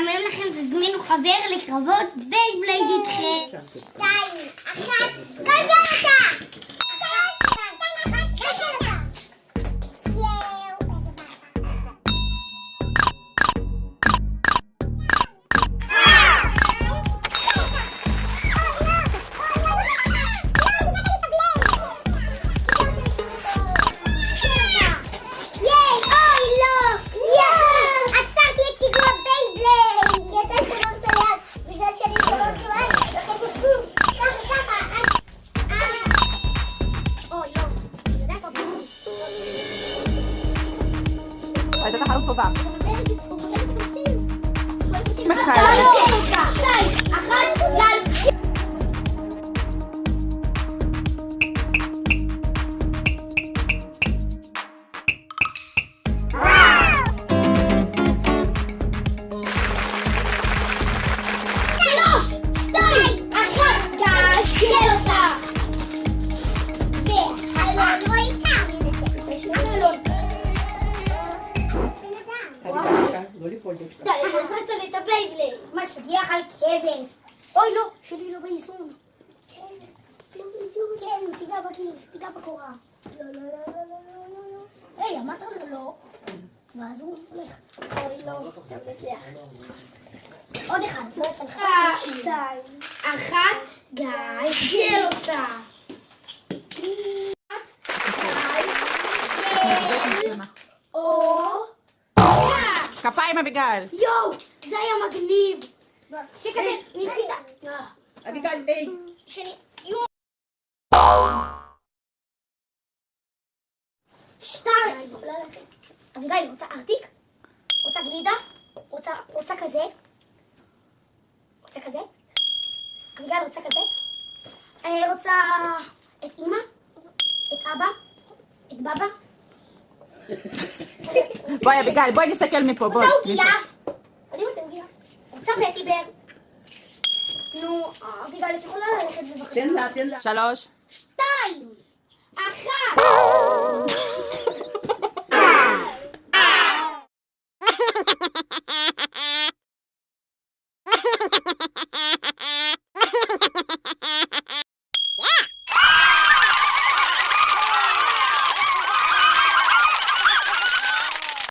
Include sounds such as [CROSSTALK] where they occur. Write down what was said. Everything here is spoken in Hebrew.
משעמם לכם, תזמינו חבר לקרבות Beyblade איתכם. שתיים, אחת, אותה! שלוש, אז אתה חלוץ טובה. שתיים, דווקא. די, הרסת לי את הבייבלייד. משגיח על כבש. אוי, לא, שלי לא באיזון. כן, לא באיזון. כן, תיגע בקיר, תיגע בקורה. לא, לא, לא, לא, לא, לא, לא, לא. היי, אמרת לו לא. ואז הוא הולך. אוי, לא, אתה מצליח. עוד אחד, לא יצא לך. שתיים, אחת, גשל אותה. או... כפיים אביגל. יואו, זה היה מגניב. שכזה, נפחידה. אביגל, היי. שני, יואו. שתיים. אני ללכת. אביגיל, רוצה ארטיק? רוצה גלידה? רוצה, רוצה כזה? רוצה כזה? אביגיל, רוצה כזה? אה, רוצה את אמא? את אבא? את בבא? [LAUGHS] בואי אביגל, בואי נסתכל מפה, בואי. רוצה עוגיה? אני רוצה עוגיה. רוצה פטי בר? נו, אביגיל, את יכולה ללכת בבקשה? תן לה, תן לה. שלוש. שתיים.